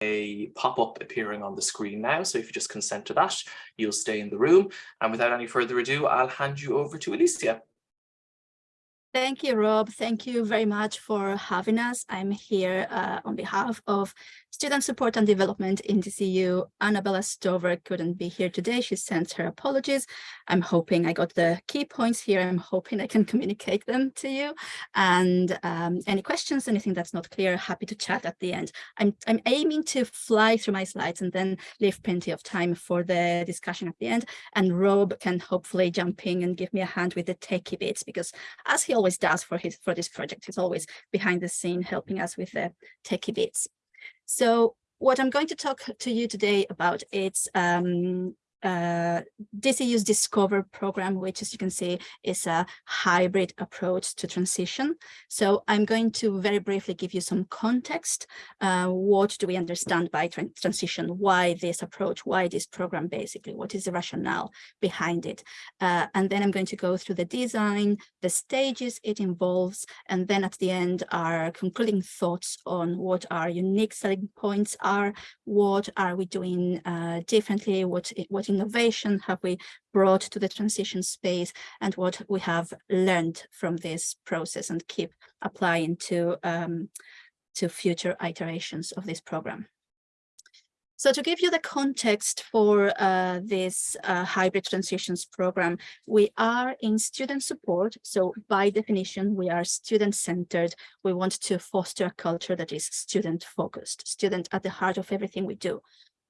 a pop-up appearing on the screen now. So if you just consent to that, you'll stay in the room. And without any further ado, I'll hand you over to Alicia. Thank you, Rob. Thank you very much for having us. I'm here uh, on behalf of Student Support and Development in DCU. Annabella Stover couldn't be here today. She sends her apologies. I'm hoping I got the key points here. I'm hoping I can communicate them to you. And um, any questions, anything that's not clear, happy to chat at the end. I'm, I'm aiming to fly through my slides and then leave plenty of time for the discussion at the end. And Rob can hopefully jump in and give me a hand with the techie bits because as he always does for his for this project, he's always behind the scene helping us with the techie bits. So what I'm going to talk to you today about is um, uh, DCU's Discover program, which as you can see is a hybrid approach to transition. So I'm going to very briefly give you some context. Uh, what do we understand by tra transition? Why this approach? Why this program basically? What is the rationale behind it? Uh, and then I'm going to go through the design, the stages it involves, and then at the end our concluding thoughts on what our unique selling points are, what are we doing uh, differently, what, what innovation have we brought to the transition space and what we have learned from this process and keep applying to, um, to future iterations of this program. So to give you the context for uh, this uh, hybrid transitions program, we are in student support. So by definition, we are student centered. We want to foster a culture that is student focused, student at the heart of everything we do.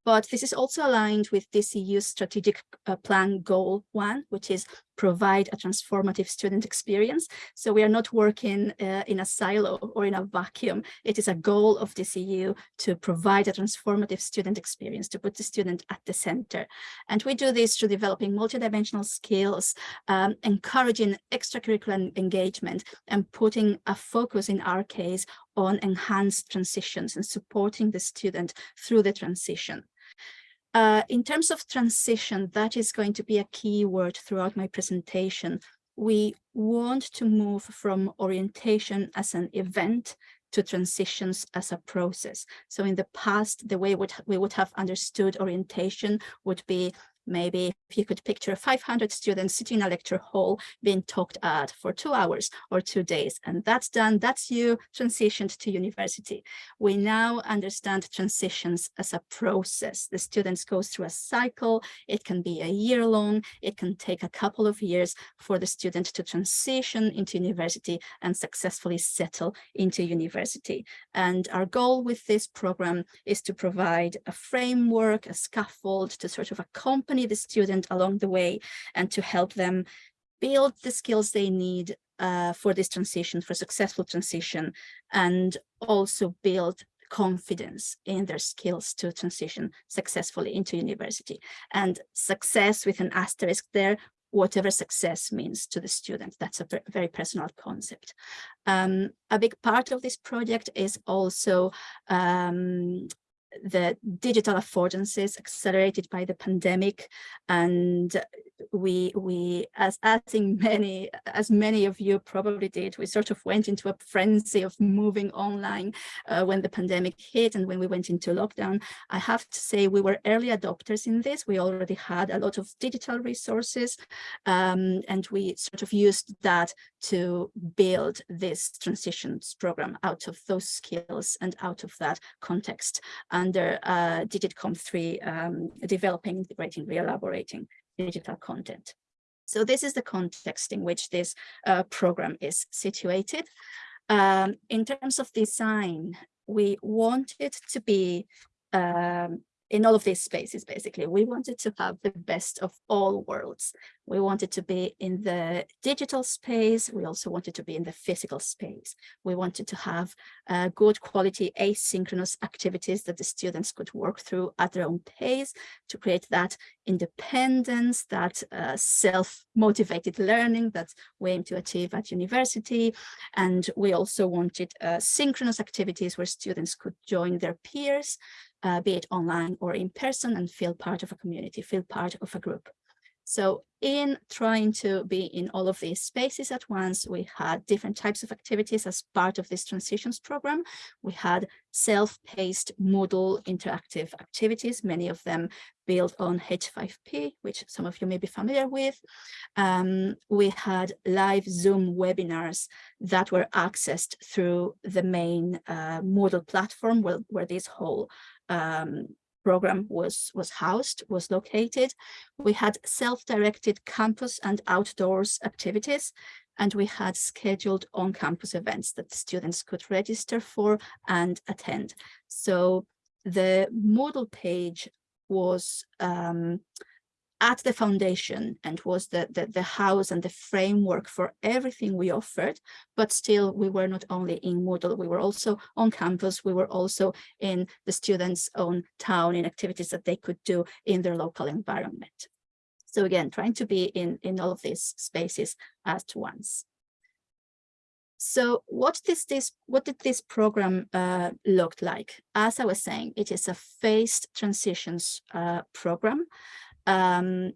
But this is also aligned with DCU's strategic uh, plan goal one, which is provide a transformative student experience. So we are not working uh, in a silo or in a vacuum. It is a goal of DCU to provide a transformative student experience, to put the student at the center. And we do this through developing multidimensional skills, um, encouraging extracurricular engagement, and putting a focus in our case on enhanced transitions and supporting the student through the transition. Uh, in terms of transition, that is going to be a key word throughout my presentation. We want to move from orientation as an event to transitions as a process. So in the past, the way would, we would have understood orientation would be maybe if you could picture 500 students sitting in a lecture hall being talked at for two hours or two days and that's done that's you transitioned to university. We now understand transitions as a process. The students go through a cycle. It can be a year long. It can take a couple of years for the student to transition into university and successfully settle into university. And our goal with this program is to provide a framework a scaffold to sort of accompany accompany the student along the way and to help them build the skills they need uh, for this transition, for successful transition, and also build confidence in their skills to transition successfully into university. And success with an asterisk there, whatever success means to the student. That's a very personal concept. Um, a big part of this project is also um, the digital affordances accelerated by the pandemic and we we as I think many as many of you probably did we sort of went into a frenzy of moving online uh, when the pandemic hit and when we went into lockdown. I have to say we were early adopters in this. We already had a lot of digital resources um, and we sort of used that to build this transitions program out of those skills and out of that context under uh, DigComp 3 um, developing, integrating, re-elaborating digital content. So this is the context in which this uh, program is situated. Um, in terms of design, we want it to be um, in all of these spaces, basically, we wanted to have the best of all worlds. We wanted to be in the digital space. We also wanted to be in the physical space. We wanted to have uh, good quality asynchronous activities that the students could work through at their own pace to create that independence, that uh, self-motivated learning that we aim to achieve at university. And we also wanted uh, synchronous activities where students could join their peers uh, be it online or in person and feel part of a community, feel part of a group. So in trying to be in all of these spaces at once, we had different types of activities as part of this transitions program. We had self-paced Moodle interactive activities, many of them built on H5P, which some of you may be familiar with. Um, we had live Zoom webinars that were accessed through the main uh, Moodle platform where, where this whole um, program was, was housed, was located. We had self-directed campus and outdoors activities, and we had scheduled on-campus events that students could register for and attend. So the Moodle page was um, at the foundation and was the, the, the house and the framework for everything we offered, but still we were not only in Moodle, we were also on campus, we were also in the students' own town in activities that they could do in their local environment. So again, trying to be in, in all of these spaces at once. So what does this what did this program uh, look like? As I was saying, it is a phased transitions uh, program um,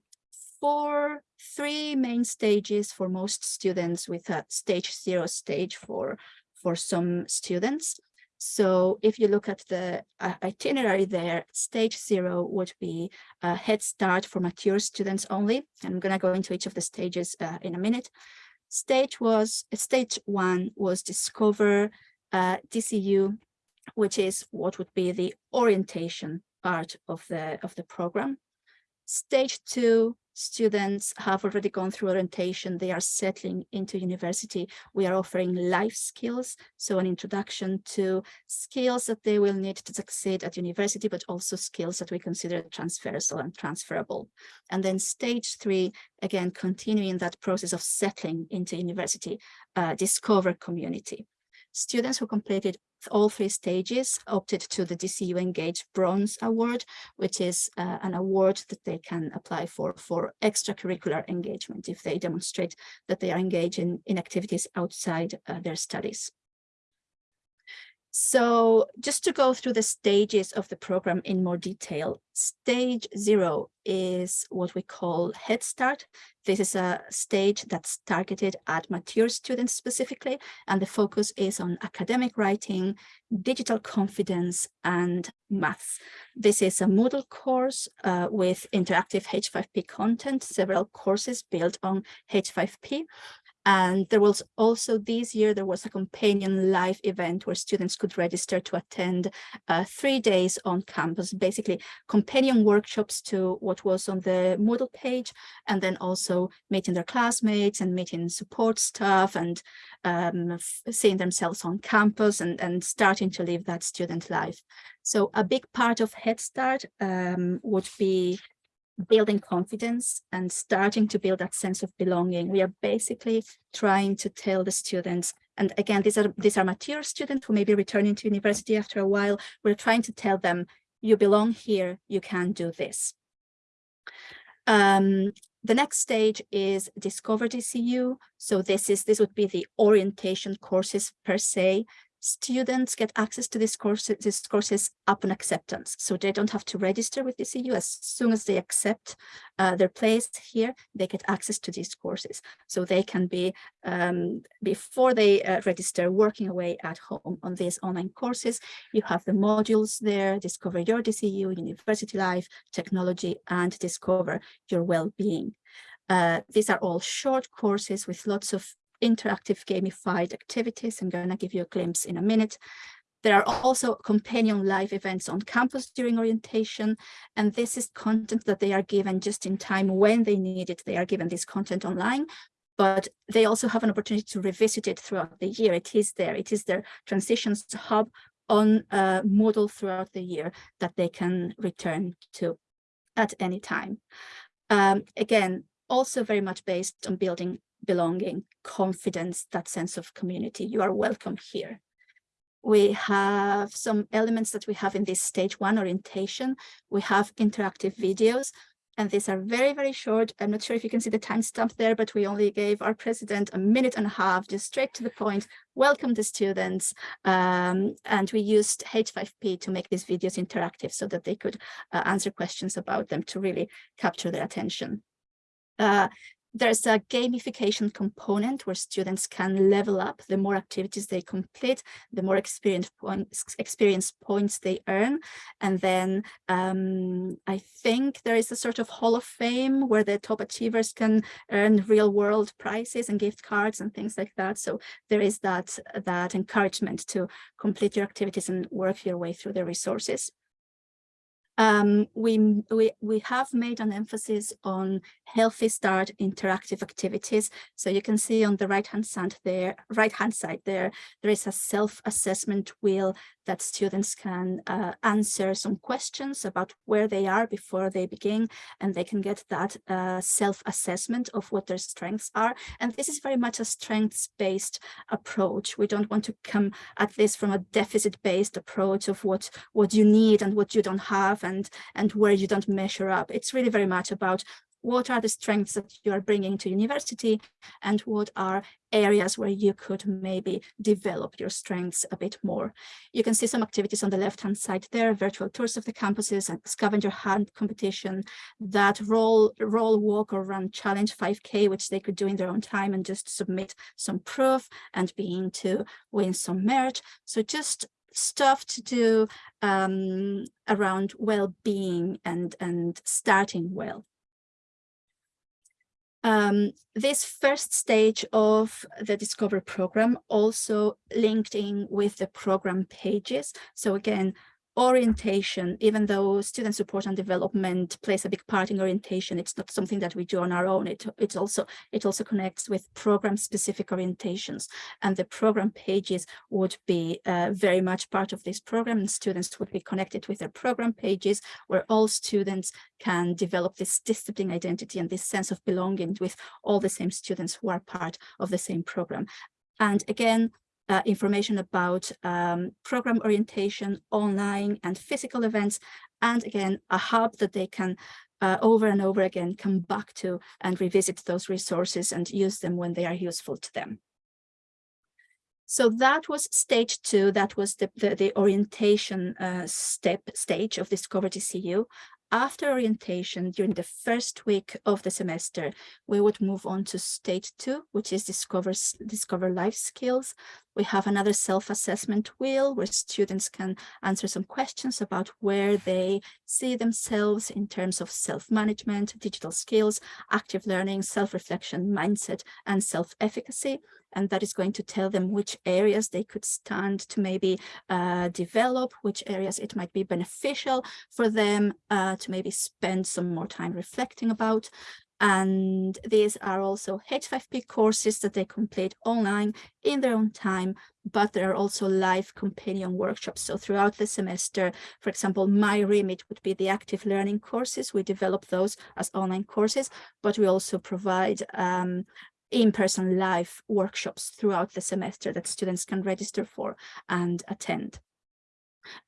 for three main stages for most students with a stage zero stage for, for some students. So if you look at the uh, itinerary there, stage zero would be a head start for mature students only. I'm going to go into each of the stages uh, in a minute. Stage was stage one was discover uh, DCU, which is what would be the orientation part of the of the program. Stage two, students have already gone through orientation. They are settling into university. We are offering life skills, so an introduction to skills that they will need to succeed at university, but also skills that we consider transversal and transferable. And then stage three, again, continuing that process of settling into university, uh, discover community. Students who completed all three stages opted to the DCU Engage Bronze Award, which is uh, an award that they can apply for for extracurricular engagement if they demonstrate that they are engaged in, in activities outside uh, their studies. So just to go through the stages of the program in more detail, stage zero is what we call Head Start. This is a stage that's targeted at mature students specifically, and the focus is on academic writing, digital confidence, and maths. This is a Moodle course uh, with interactive H5P content, several courses built on H5P, and there was also this year, there was a companion live event where students could register to attend uh, three days on campus, basically companion workshops to what was on the Moodle page, and then also meeting their classmates and meeting support staff and um, seeing themselves on campus and, and starting to live that student life. So a big part of Head Start um, would be building confidence and starting to build that sense of belonging. We are basically trying to tell the students, and again, these are these are mature students who may be returning to university after a while. We're trying to tell them, you belong here, you can do this. Um, the next stage is Discover DCU. So this is this would be the orientation courses per se students get access to these courses, these courses upon acceptance. So they don't have to register with DCU. As soon as they accept uh, their place here, they get access to these courses. So they can be, um, before they uh, register, working away at home on these online courses. You have the modules there, Discover Your DCU, University Life, Technology, and Discover Your Well-Being. Uh, these are all short courses with lots of interactive gamified activities. I'm going to give you a glimpse in a minute. There are also companion live events on campus during orientation, and this is content that they are given just in time when they need it. They are given this content online, but they also have an opportunity to revisit it throughout the year. It is there. It is their transitions hub on a Moodle throughout the year that they can return to at any time. Um, again, also very much based on building belonging, confidence, that sense of community. You are welcome here. We have some elements that we have in this stage one orientation. We have interactive videos, and these are very, very short. I'm not sure if you can see the timestamp there, but we only gave our president a minute and a half, just straight to the point, welcome the students. Um, and we used H5P to make these videos interactive so that they could uh, answer questions about them to really capture their attention. Uh, there's a gamification component where students can level up the more activities they complete, the more experience points, experience points they earn. And then um, I think there is a sort of hall of fame where the top achievers can earn real world prizes and gift cards and things like that. So there is that, that encouragement to complete your activities and work your way through the resources. Um, we, we, we have made an emphasis on healthy start interactive activities. So you can see on the right hand side there, right hand side there, there is a self-assessment wheel that students can uh, answer some questions about where they are before they begin, and they can get that uh, self-assessment of what their strengths are. And this is very much a strengths-based approach. We don't want to come at this from a deficit-based approach of what, what you need and what you don't have and, and where you don't measure up. It's really very much about what are the strengths that you are bringing to university and what are areas where you could maybe develop your strengths a bit more. You can see some activities on the left-hand side there, virtual tours of the campuses and scavenger hunt competition, that roll, roll, walk or run challenge 5K, which they could do in their own time and just submit some proof and being to win some merch. So just stuff to do um, around well-being and, and starting well. Um, this first stage of the Discover program also linked in with the program pages. So again, orientation, even though student support and development plays a big part in orientation, it's not something that we do on our own. It, it's also, it also connects with program specific orientations and the program pages would be uh, very much part of this program and students would be connected with their program pages where all students can develop this discipline identity and this sense of belonging with all the same students who are part of the same program. And again, uh, information about um, program orientation, online and physical events, and again, a hub that they can uh, over and over again come back to and revisit those resources and use them when they are useful to them. So that was stage two, that was the, the, the orientation uh, step stage of Discover DCU. After orientation, during the first week of the semester, we would move on to stage two, which is discover, discover life skills. We have another self-assessment wheel where students can answer some questions about where they see themselves in terms of self-management, digital skills, active learning, self-reflection, mindset, and self-efficacy and that is going to tell them which areas they could stand to maybe uh, develop, which areas it might be beneficial for them uh, to maybe spend some more time reflecting about. And these are also H5P courses that they complete online in their own time, but there are also live companion workshops. So throughout the semester, for example, my remit would be the active learning courses. We develop those as online courses, but we also provide um, in-person live workshops throughout the semester that students can register for and attend.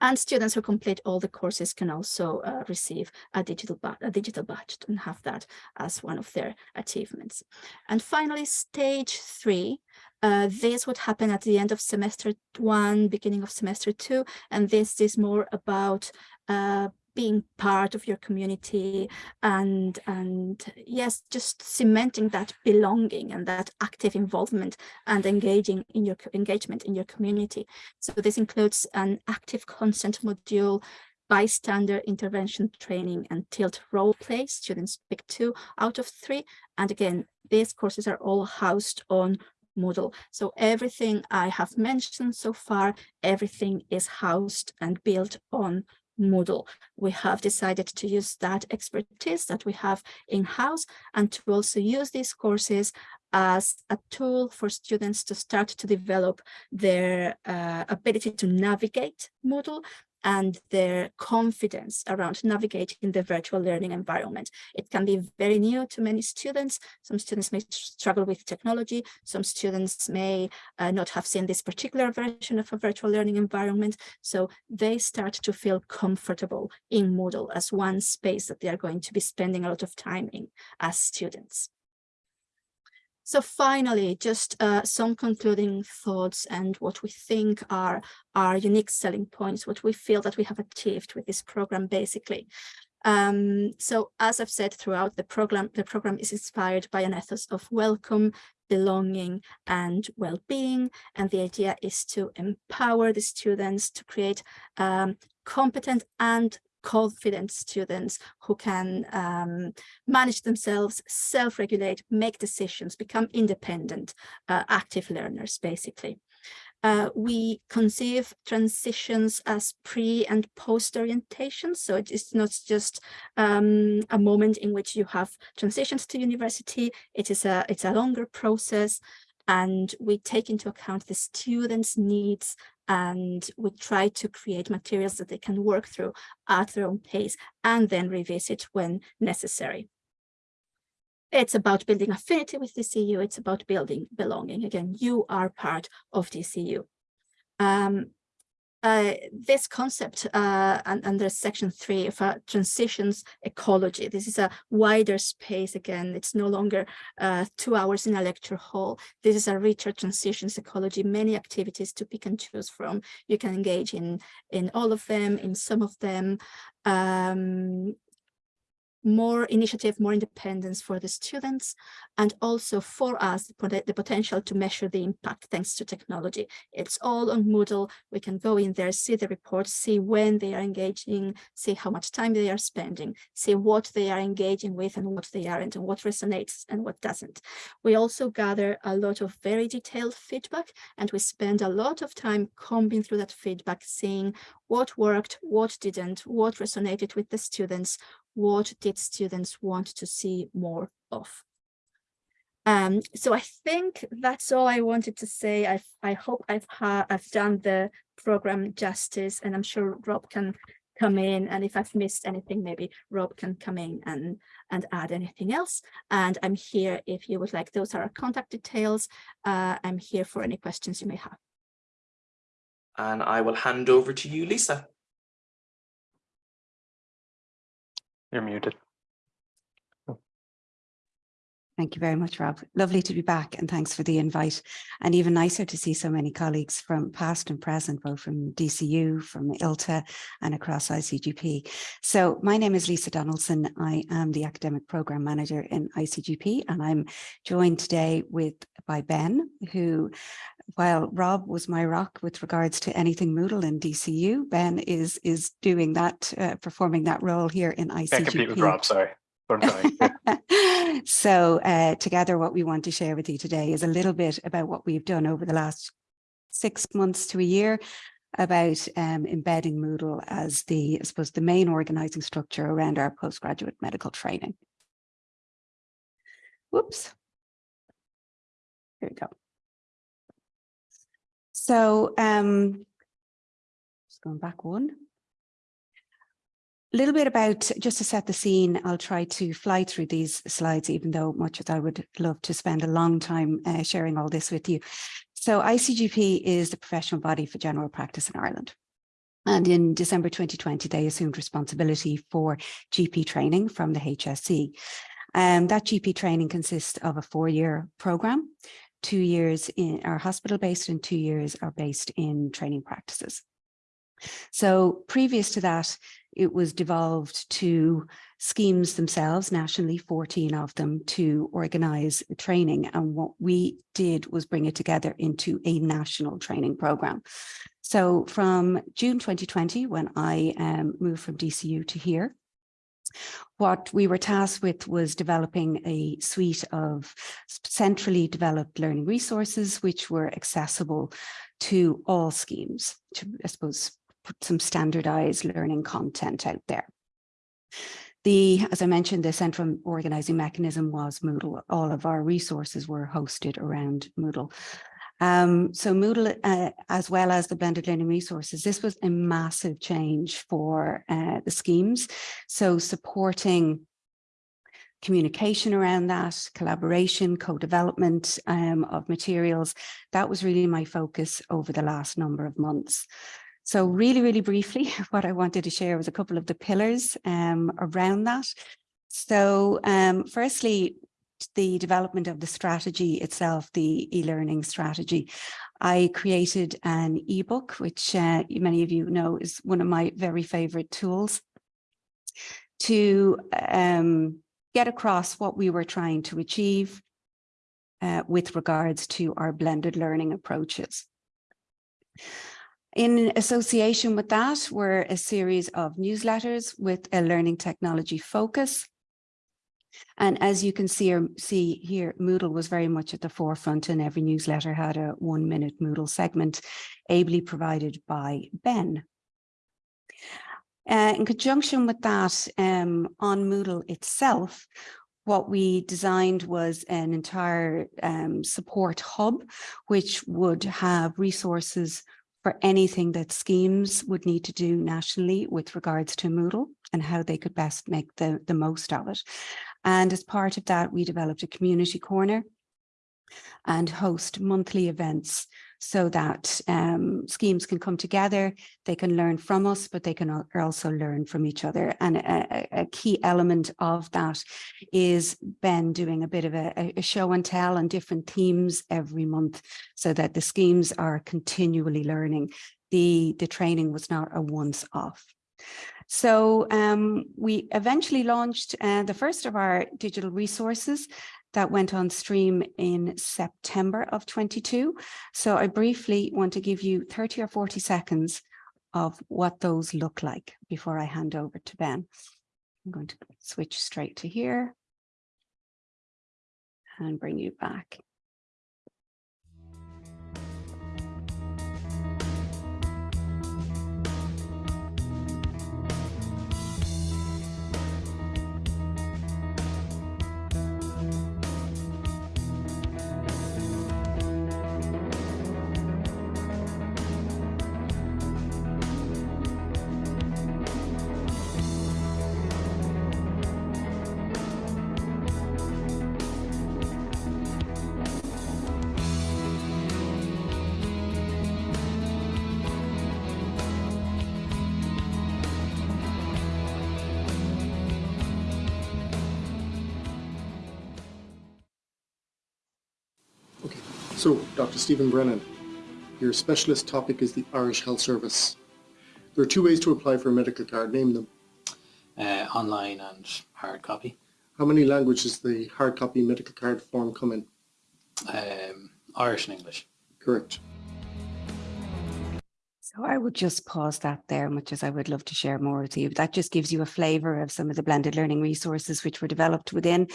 And students who complete all the courses can also uh, receive a digital, a digital badge and have that as one of their achievements. And finally, stage three, uh, this would happen at the end of semester one, beginning of semester two, and this is more about uh, being part of your community and and yes just cementing that belonging and that active involvement and engaging in your engagement in your community. So this includes an active consent module bystander intervention training and tilt role play. Students pick two out of three. And again these courses are all housed on Moodle. So everything I have mentioned so far, everything is housed and built on Moodle. We have decided to use that expertise that we have in-house and to also use these courses as a tool for students to start to develop their uh, ability to navigate Moodle and their confidence around navigating the virtual learning environment. It can be very new to many students. Some students may struggle with technology. Some students may uh, not have seen this particular version of a virtual learning environment. So they start to feel comfortable in Moodle as one space that they are going to be spending a lot of time in as students. So finally, just uh, some concluding thoughts and what we think are our unique selling points, what we feel that we have achieved with this program, basically. Um, so as I've said throughout the program, the program is inspired by an ethos of welcome, belonging and well-being. And the idea is to empower the students to create um, competent and confident students who can um, manage themselves, self-regulate, make decisions, become independent, uh, active learners, basically. Uh, we conceive transitions as pre and post orientation. So it is not just um, a moment in which you have transitions to university. It is a, it's a longer process and we take into account the students' needs and we try to create materials that they can work through at their own pace and then revisit when necessary. It's about building affinity with DCU. It's about building belonging. Again, you are part of DCU. Um, uh, this concept uh, under section three of uh, transitions ecology. This is a wider space again. It's no longer uh, two hours in a lecture hall. This is a richer transitions ecology, many activities to pick and choose from. You can engage in, in all of them, in some of them. Um, more initiative, more independence for the students, and also for us, the potential to measure the impact thanks to technology. It's all on Moodle. We can go in there, see the reports, see when they are engaging, see how much time they are spending, see what they are engaging with and what they aren't, and what resonates and what doesn't. We also gather a lot of very detailed feedback, and we spend a lot of time combing through that feedback, seeing what worked, what didn't, what resonated with the students, what did students want to see more of. Um, so I think that's all I wanted to say. I I hope I've I've done the program justice, and I'm sure Rob can come in. And if I've missed anything, maybe Rob can come in and and add anything else. And I'm here if you would like. Those are our contact details. Uh, I'm here for any questions you may have. And I will hand over to you, Lisa. You're muted. Thank you very much, Rob. Lovely to be back and thanks for the invite. And even nicer to see so many colleagues from past and present, both from DCU, from ILTA and across ICGP. So my name is Lisa Donaldson. I am the Academic Programme Manager in ICGP and I'm joined today with by Ben, who while Rob was my rock with regards to anything Moodle in DCU, Ben is is doing that, uh, performing that role here in ICGP. Can't compete with Rob, sorry. so uh, together what we want to share with you today is a little bit about what we've done over the last six months to a year about um, embedding Moodle as the, I suppose, the main organizing structure around our postgraduate medical training. Whoops. Here we go. So um, just going back one. A little bit about, just to set the scene, I'll try to fly through these slides, even though much as I would love to spend a long time uh, sharing all this with you. So ICGP is the professional body for general practice in Ireland. And in December 2020, they assumed responsibility for GP training from the HSE. And um, that GP training consists of a four-year programme two years in are hospital based and two years are based in training practices. So previous to that, it was devolved to schemes themselves, nationally, 14 of them, to organise training. And what we did was bring it together into a national training programme. So from June 2020, when I um, moved from DCU to here, what we were tasked with was developing a suite of centrally developed learning resources which were accessible to all schemes to, I suppose, put some standardized learning content out there. The, as I mentioned, the central organizing mechanism was Moodle. All of our resources were hosted around Moodle. Um, so Moodle, uh, as well as the blended learning resources, this was a massive change for uh, the schemes. So supporting communication around that, collaboration, co-development um, of materials, that was really my focus over the last number of months. So really, really briefly, what I wanted to share was a couple of the pillars um, around that. So um, firstly, the development of the strategy itself, the e-learning strategy, I created an ebook, which uh, many of you know is one of my very favorite tools to um, get across what we were trying to achieve uh, with regards to our blended learning approaches. In association with that were a series of newsletters with a learning technology focus. And as you can see, or see here, Moodle was very much at the forefront and every newsletter had a one minute Moodle segment ably provided by Ben. Uh, in conjunction with that, um, on Moodle itself, what we designed was an entire um, support hub, which would have resources for anything that schemes would need to do nationally with regards to Moodle and how they could best make the, the most of it. And as part of that, we developed a community corner and host monthly events so that um, schemes can come together, they can learn from us, but they can also learn from each other. And a, a- key element of that is Ben doing a bit of a, a show and tell on different themes every month so that the schemes are continually learning. The, the training was not a once off. So um, we eventually launched uh, the first of our digital resources that went on stream in September of 22. So I briefly want to give you 30 or 40 seconds of what those look like before I hand over to Ben. I'm going to switch straight to here and bring you back. So, Dr. Stephen Brennan, your specialist topic is the Irish Health Service. There are two ways to apply for a medical card, name them. uh, online and hard copy. How many languages the hard copy medical card form come in? Um, Irish and English. Correct. So I would just pause that there, much as I would love to share more with you. That just gives you a flavour of some of the blended learning resources which were developed within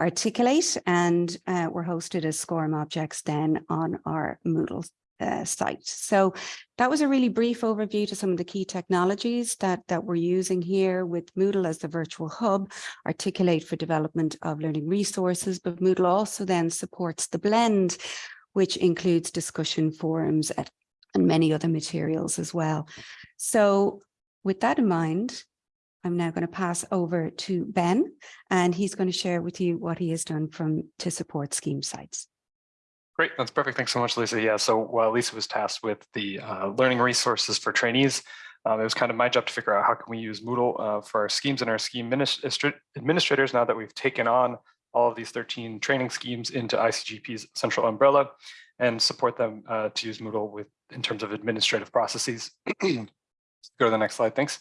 Articulate and uh, were hosted as SCORM objects then on our Moodle uh, site. So that was a really brief overview to some of the key technologies that, that we're using here with Moodle as the virtual hub, Articulate for development of learning resources, but Moodle also then supports the blend, which includes discussion forums at and many other materials as well. So with that in mind, I'm now going to pass over to Ben, and he's going to share with you what he has done from to support scheme sites. Great, that's perfect. Thanks so much, Lisa. Yeah, so while Lisa was tasked with the uh, learning resources for trainees, um, it was kind of my job to figure out how can we use Moodle uh, for our schemes and our scheme ministr- administrators now that we've taken on all of these 13 training schemes into ICGP's central umbrella and support them uh, to use Moodle with in terms of administrative processes. Go to the next slide, thanks.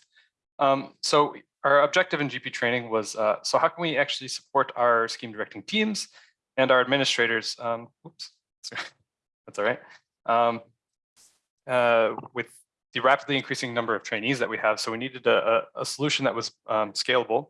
Um, so our objective in GP training was, uh, so how can we actually support our scheme directing teams and our administrators, um, oops, that's all right, um, uh, with the rapidly increasing number of trainees that we have. So we needed a, a, solution that was um, scalable.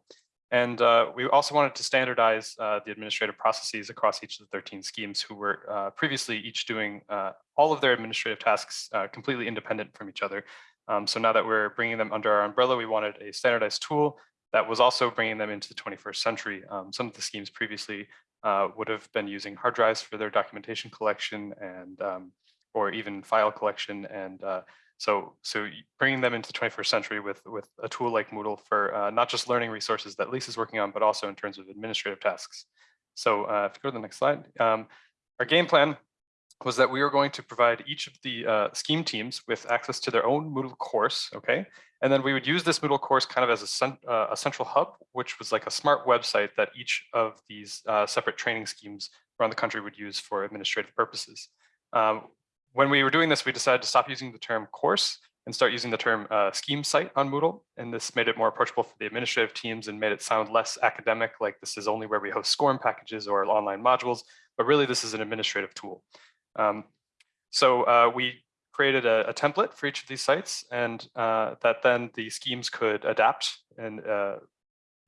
And uh, we also wanted to standardize uh, the administrative processes across each of the 13 schemes who were uh, previously each doing uh, all of their administrative tasks uh, completely independent from each other. Um, so now that we're bringing them under our umbrella, we wanted a standardized tool that was also bringing them into the 21st century. Um, some of the schemes previously uh, would have been using hard drives for their documentation collection and um, or even file collection and so, so bringing them into the 21st century with, with a tool like Moodle for uh, not just learning resources that Lisa's working on, but also in terms of administrative tasks. So uh, if you go to the next slide, um, our game plan was that we were going to provide each of the uh, scheme teams with access to their own Moodle course, okay? And then we would use this Moodle course kind of as a, cent uh, a central hub, which was like a smart website that each of these uh, separate training schemes around the country would use for administrative purposes. Um, when we were doing this, we decided to stop using the term course and start using the term uh, scheme site on Moodle. And this made it more approachable for the administrative teams and made it sound less academic, like this is only where we host SCORM packages or online modules, but really this is an administrative tool. Um, so uh, we created a, a, template for each of these sites and uh, that then the schemes could adapt and uh,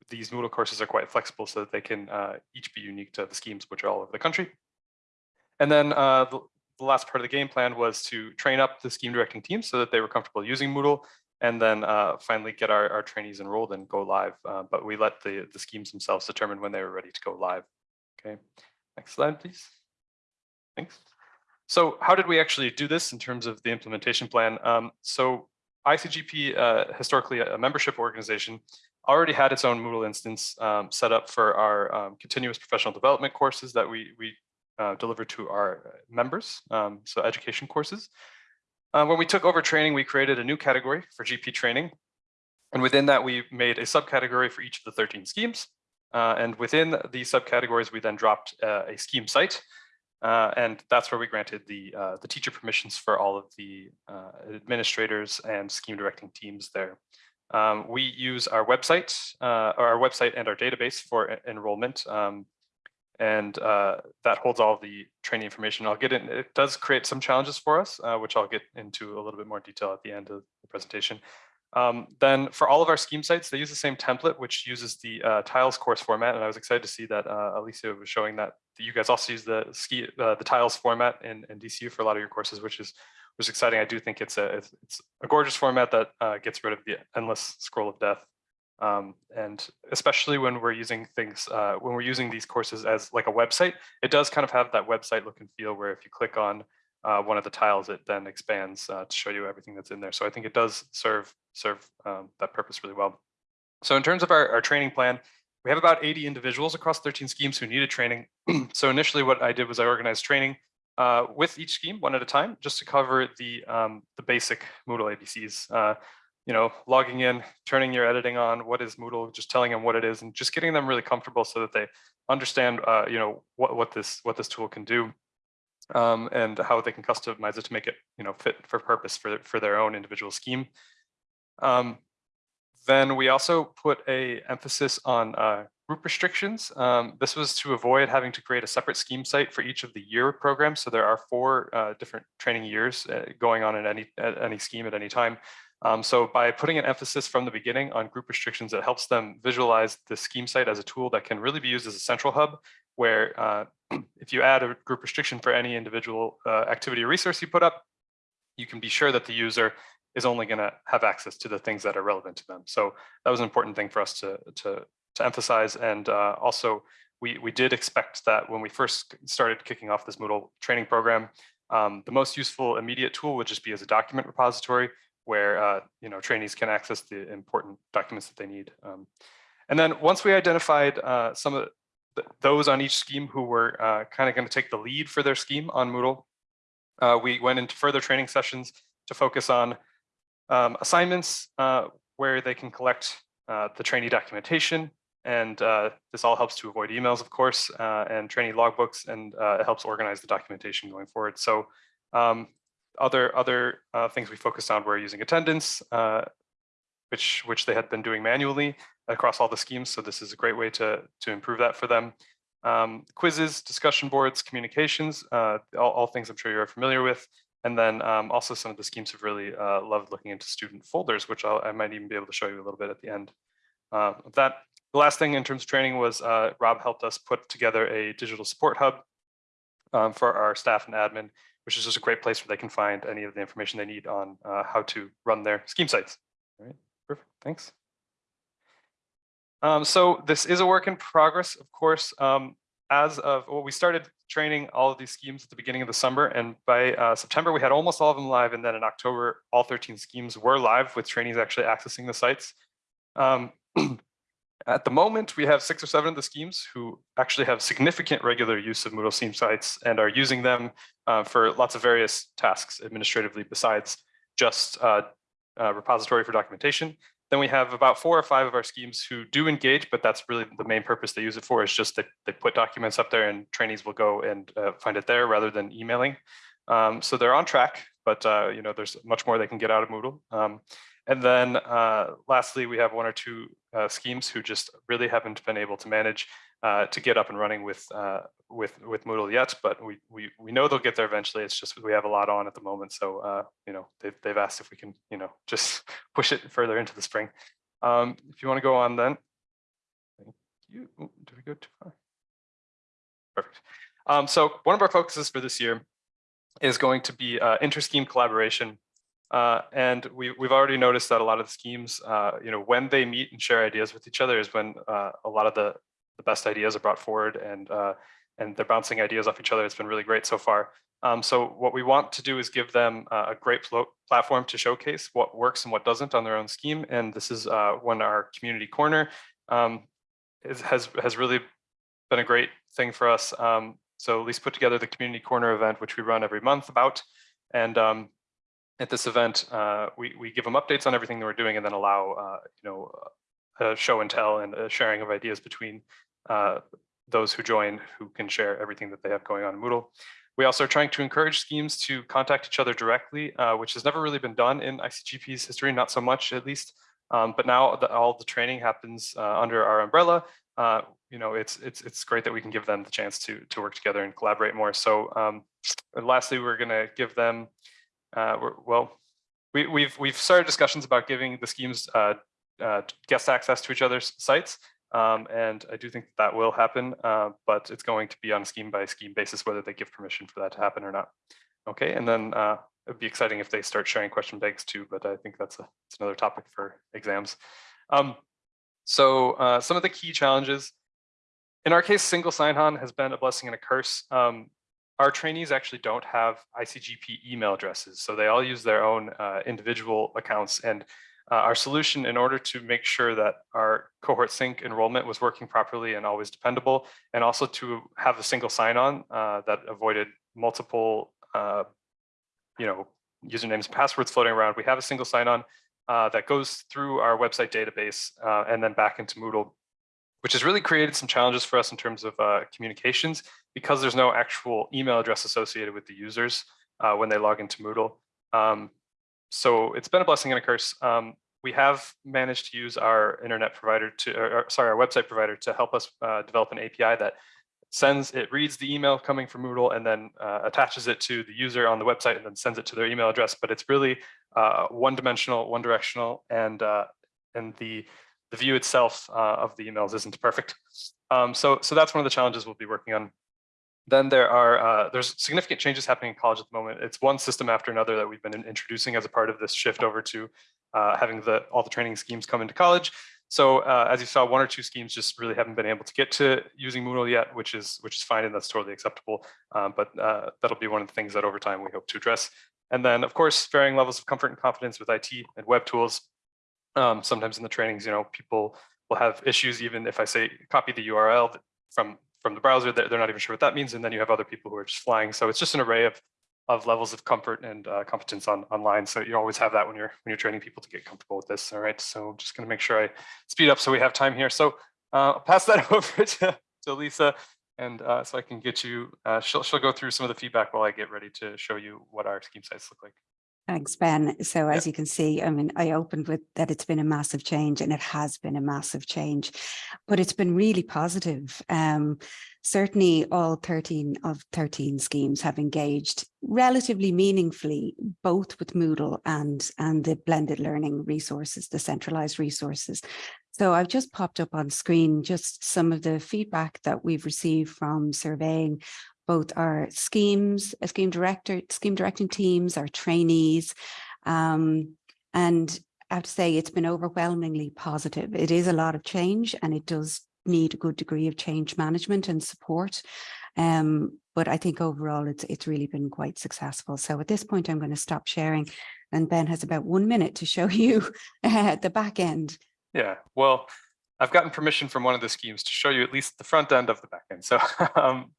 these Moodle courses are quite flexible so that they can uh, each be unique to the schemes which are all over the country. And then uh, the, the, last part of the game plan was to train up the scheme directing teams so that they were comfortable using Moodle and then uh, finally get our, our trainees enrolled and go live. but we let the, the schemes themselves determine when they were ready to go live. Okay, next slide, please. Thanks. So how did we actually do this in terms of the implementation plan? Um, so ICGP, uh, historically a membership organization, already had its own Moodle instance um, set up for our um, continuous professional development courses that we, we uh, deliver to our members, um, so education courses. Uh, when we took over training, we created a new category for GP training. And within that, we made a subcategory for each of the 13 schemes. Uh, and within the subcategories, we then dropped uh, a scheme site uh, and that's where we granted the, uh, the teacher permissions for all of the uh, administrators and scheme directing teams there. Um, we use our website, uh, our website and our database for enrollment. Um, and uh, that holds all the training information. I'll get in, it does create some challenges for us, uh, which I'll get into a little bit more detail at the end of the presentation. Um, then for all of our scheme sites, they use the same template, which uses the tiles course format. And I was excited to see that Alicia was showing that you guys also use the ski, uh, the tiles format in, in DCU for a lot of your courses, which is which is exciting. I do think it's a it's, a gorgeous format that uh, gets rid of the endless scroll of death. Um, and especially when we're using things, uh, when we're using these courses as like a website, it does kind of have that website look and feel where if you click on uh, one of the tiles, it then expands uh, to show you everything that's in there. So I think it does serve serve um, that purpose really well. So in terms of our, our training plan, we have about 80 individuals across 13 schemes who needed training. so initially what I did was I organized training uh, with each scheme one at a time, just to cover the um, the basic Moodle ABCs. Uh, you know, logging in, turning your editing on, what is Moodle, just telling them what it is, and just getting them really comfortable so that they understand, uh, you know, what what this what this tool can do um, and how they can customize it to make it you know fit for purpose for, for their own individual scheme. Um, then we also put a emphasis on uh, group restrictions. Um, this was to avoid having to create a separate scheme site for each of the year programs. So there are four uh, different training years uh, going on in any at any scheme at any time. Um, so by putting an emphasis from the beginning on group restrictions, it helps them visualize the scheme site as a tool that can really be used as a central hub where uh, if you add a group restriction for any individual uh, activity or resource you put up, you can be sure that the user is only going to have access to the things that are relevant to them. So that was an important thing for us to, to, to emphasize. And uh, also, we, we did expect that when we first started kicking off this Moodle training program, um, the most useful immediate tool would just be as a document repository where uh, you know trainees can access the important documents that they need. Um, and then once we identified uh, some of th those on each scheme who were uh, kind of going to take the lead for their scheme on Moodle, uh, we went into further training sessions to focus on um, assignments uh, where they can collect uh, the trainee documentation. And uh, this all helps to avoid emails, of course, uh, and trainee logbooks, and it helps organize the documentation going forward. So um, other other things we focused on were using attendance, which which they had been doing manually across all the schemes. So this is a great way to to improve that for them. Um, quizzes, discussion boards, communications, uh, all, all, things I'm sure you're familiar with. And then um, also some of the schemes have really uh, loved looking into student folders, which I'll, i might even be able to show you a little bit at the end uh, of that. The last thing in terms of training was uh, Rob helped us put together a digital support hub um, for our staff and admin, which is just a great place where they can find any of the information they need on uh, how to run their scheme sites. All right, perfect, thanks. Um, so this is a work in progress, of course. Um, as of, well, we started training all of these schemes at the beginning of the summer, and by uh, September, we had almost all of them live, and then in October, all 13 schemes were live with trainees actually accessing the sites. Um, at the moment, we have six or seven of the schemes who actually have significant regular use of Moodle Scheme sites and are using them uh, for lots of various tasks administratively besides just uh, uh, repository for documentation. Then we have about four or five of our schemes who do engage, but that's really the main purpose they use it for is just that they put documents up there and trainees will go and uh, find it there rather than emailing. Um, so they're on track but uh, you know, there's much more they can get out of Moodle. Um, and then uh, lastly, we have one or two uh, schemes who just really haven't been able to manage uh, to get up and running with uh, with with Moodle yet, but we we we know they'll get there eventually. It's just we have a lot on at the moment, so uh, you know they've they've asked if we can you know just push it further into the spring. Um, if you want to go on, then thank you. Ooh, Did we go too far? Perfect. Um, so one of our focuses for this year is going to be uh, inter-scheme collaboration. Uh, and we, we've already noticed that a lot of the schemes, uh, you know, when they meet and share ideas with each other is when uh, a lot of the, the best ideas are brought forward and, uh, and they're bouncing ideas off each other. It's been really great so far. Um, so what we want to do is give them uh, a great pl- platform to showcase what works and what doesn't on their own scheme. And this is uh, when our community corner um, is, has, has really been a great thing for us. Um, so Lisa put together the community corner event, which we run every month about. And um, at this event, uh, we, we give them updates on everything that we're doing and then allow, uh, you know, a show and tell and a sharing of ideas between uh, those who join who can share everything that they have going on in Moodle. We also are trying to encourage schemes to contact each other directly, uh, which has never really been done in ICGP's history, not so much at least. Um, but now that all the training happens uh, under our umbrella, uh, you know, it's it's it's great that we can give them the chance to to work together and collaborate more. So um, lastly, we're going to give them, uh, well, we, we've we've started discussions about giving the schemes uh, guest access to each other's sites. Um, and I do think that, that will happen, uh, but it's going to be on scheme by scheme basis, whether they give permission for that to happen or not. Okay, and then uh, it'd be exciting if they start sharing question banks too, but I think that's, a, another topic for exams. Um, so uh, some of the key challenges, in our case, single sign-on has been a blessing and a curse. Um, our trainees actually don't have ICGP email addresses, so they all use their own uh, individual accounts. And uh, our solution in order to make sure that our cohort sync enrollment was working properly and always dependable, and also to have a single sign-on uh, that avoided multiple, uh, you know, usernames and passwords floating around. We have a single sign-on uh, that goes through our website database uh, and then back into Moodle, which has really created some challenges for us in terms of uh, communications because there's no actual email address associated with the users when they log into Moodle. Um, so it's been a blessing and a curse. Um, we have managed to use our internet provider to, or, or, sorry, our website provider to help us uh, develop an API that sends, it reads the email coming from Moodle and then uh, attaches it to the user on the website and then sends it to their email address. But it's really uh, one dimensional, one directional, and uh, and the the view itself uh, of the emails isn't perfect. Um, so so that's one of the challenges we'll be working on then there are uh, there's significant changes happening in college at the moment. It's one system after another that we've been introducing as a part of this shift over to uh, having the all the training schemes come into college. So uh, as you saw, one or two schemes just really haven't been able to get to using Moodle yet, which is which is fine and that's totally acceptable. Um, but uh, that'll be one of the things that over time we hope to address. And then of course, varying levels of comfort and confidence with IT and web tools. Um, sometimes in the trainings, you know, people will have issues even if I say copy the URL from from the browser, they're not even sure what that means. And then you have other people who are just flying. So it's just an array of, of levels of comfort and uh, competence on online. So you always have that when you're when you're training people to get comfortable with this. All right. So I'm just going to make sure I speed up so we have time here. So uh, I'll pass that over to, to Lisa. And uh, so I can get you, uh, she'll, she'll go through some of the feedback while I get ready to show you what our scheme sites look like. Thanks, Ben. So as you can see, I mean, I opened with that it's been a massive change and it has been a massive change, but it's been really positive. Um, certainly all 13 of 13 schemes have engaged relatively meaningfully, both with Moodle and, and the blended learning resources, the centralized resources. So I've just popped up on screen just some of the feedback that we've received from surveying both our schemes, a scheme director, scheme directing teams, our trainees. Um, and I have to say it's been overwhelmingly positive. It is a lot of change and it does need a good degree of change management and support. Um, but I think overall it's it's really been quite successful. So at this point, I'm going to stop sharing and Ben has about one minute to show you uh, the back end. Yeah, well, I've gotten permission from one of the schemes to show you at least the front end of the back end. So um,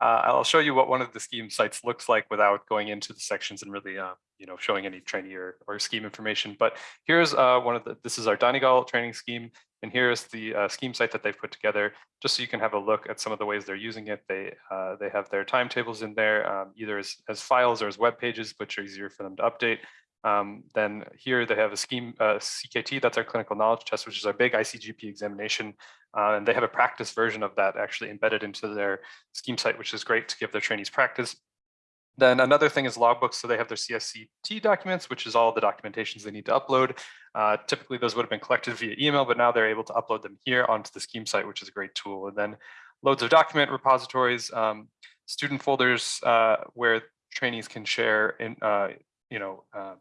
uh, I'll show you what one of the scheme sites looks like without going into the sections and really, uh, you know, showing any trainee or, or scheme information. But here's uh, one of the, this is our Donegal training scheme. And here's the uh, scheme site that they've put together, just so you can have a look at some of the ways they're using it. They uh, they have their timetables in there, um, either as, as files or as web pages, which are easier for them to update. Um, then here they have a scheme uh, CKT, that's our clinical knowledge test, which is our big ICGP examination. Uh, and they have a practice version of that actually embedded into their scheme site, which is great to give their trainees practice. Then another thing is logbooks. So they have their CSCT documents, which is all the documentations they need to upload. Uh, typically, those would have been collected via email, but now they're able to upload them here onto the scheme site, which is a great tool. And then loads of document repositories, um, student folders uh, where trainees can share in, uh, you know, uh,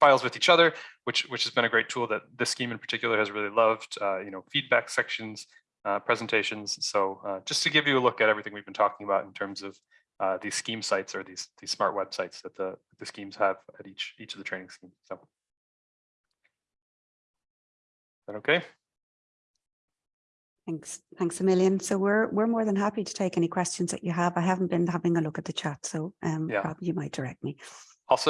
files with each other, which which has been a great tool that this scheme in particular has really loved. Uh, you know, feedback sections, uh, presentations. So uh, just to give you a look at everything we've been talking about in terms of uh, these scheme sites or these these smart websites that the the schemes have at each each of the training schemes. So, is that okay? Thanks, thanks a million. So we're, we're more than happy to take any questions that you have. I haven't been having a look at the chat, so um, Yeah. Rob, you might direct me. Also,